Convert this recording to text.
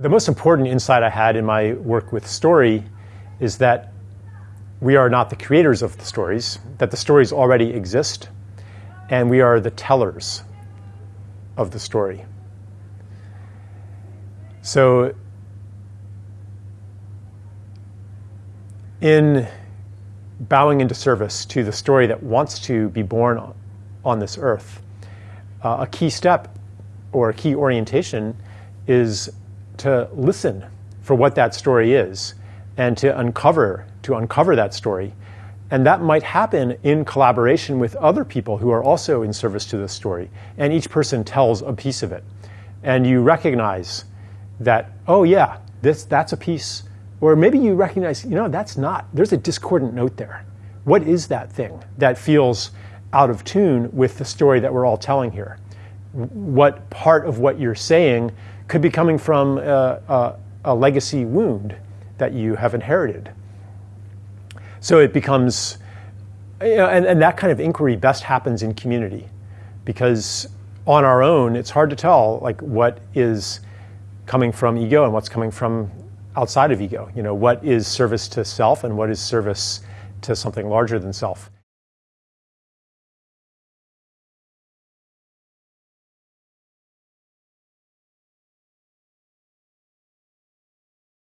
The most important insight I had in my work with story is that we are not the creators of the stories, that the stories already exist, and we are the tellers of the story. So, in bowing into service to the story that wants to be born on this earth, uh, a key step or a key orientation is to listen for what that story is and to uncover to uncover that story. And that might happen in collaboration with other people who are also in service to the story. And each person tells a piece of it. And you recognize that oh yeah this that's a piece. Or maybe you recognize you know that's not there's a discordant note there. What is that thing that feels out of tune with the story that we're all telling here what part of what you're saying could be coming from a, a, a legacy wound that you have inherited. So it becomes, you know, and, and that kind of inquiry best happens in community because on our own, it's hard to tell like what is coming from ego and what's coming from outside of ego. You know, what is service to self and what is service to something larger than self.